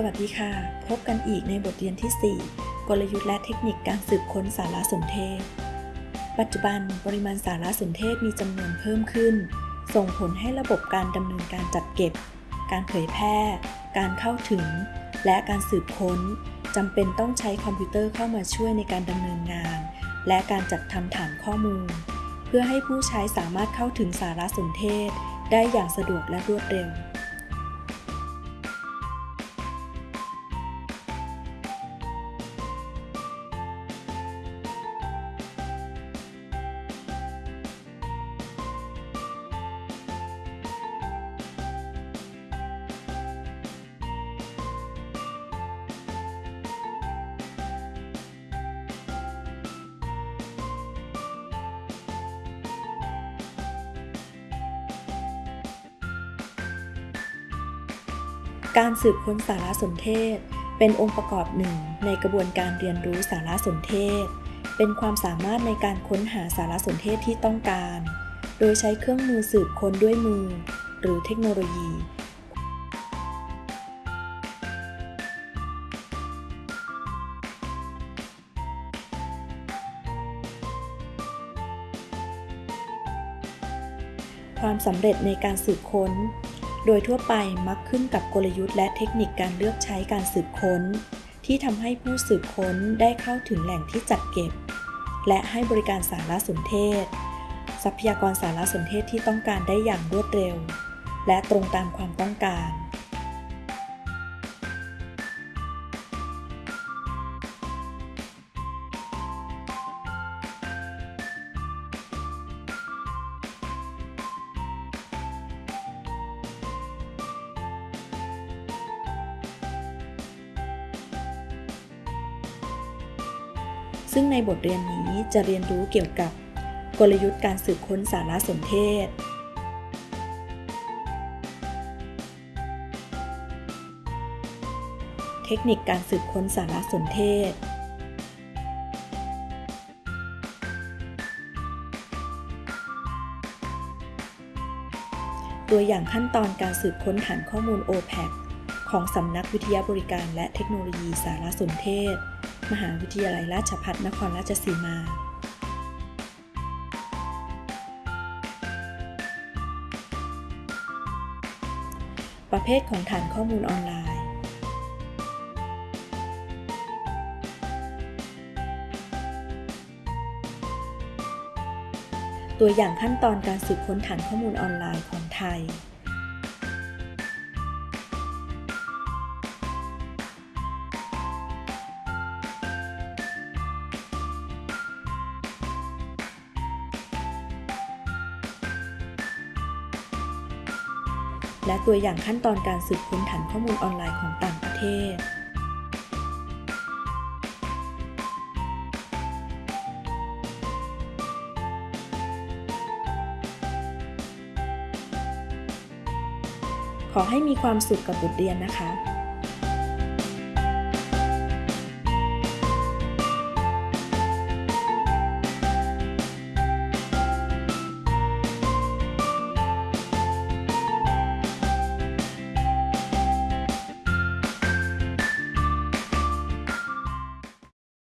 สวัสดีค่ะ พบกันอีกในบทเรียนที่ 4 กลยุทธ์และเทคนิคการสืบค้นสารสนเทศ ปัจจุบันปริมาณสารสนเทศมีจำนวนเพิ่มขึ้น ส่งผลให้ระบบการดำเนินการจัดเก็บ การเผยแพร่ การเข้าถึง และการสืบค้นจำเป็นต้องใช้คอมพิวเตอร์เข้ามาช่วยในการดำเนินงาน และการจัดทำฐานข้อมูล เพื่อให้ผู้ใช้สามารถเข้าถึงสารสนเทศ ได้อย่างสะดวกและรวดเร็ว การสืบค้นสารสนเทศ เป็นองค์ประกอบหนึ่งในกระบวนการเรียนรู้สารสนเทศ เป็นความสามารถในการค้นหาสารสนเทศที่ต้องการ โดยใช้เครื่องมือสืบค้นด้วยมือ หรือเทคโนโลยี ความสำเร็จในการสืบค้น โดยทั่วไปมักขึ้นกับกลยุทธ์และเทคนิคการเลือกใช้การสืบค้น ที่ทำให้ผู้สืบค้นได้เข้าถึงแหล่งที่จัดเก็บ และให้บริการสารสนเทศ ทรัพยากรสารสนเทศที่ต้องการได้อย่างรวดเร็ว และตรงตามความต้องการ ซึ่งในบทเรียนนี้จะเรียนรู้เกี่ยวกับกลยุทธ์การสืบค้นสารสนเทศ เทคนิคการสืบค้นสารสนเทศ ตัวอย่างขั้นตอนการสืบค้นฐานข้อมูล OPAC ของสำนักวิทยาบริการและเทคโนโลยีสารสนเทศ มหาวิทยาลัยราชภัฏนครราชสีมาประเภทของฐานข้อมูลออนไลน์ ตัวอย่างขั้นตอนการสืบค้นฐานข้อมูลออนไลน์ของไทย และตัวอย่างขั้นตอนการสืบค้นฐานข้อมูลออนไลน์ของต่างประเทศ ขอให้มีความสุขกับบทเรียนนะคะ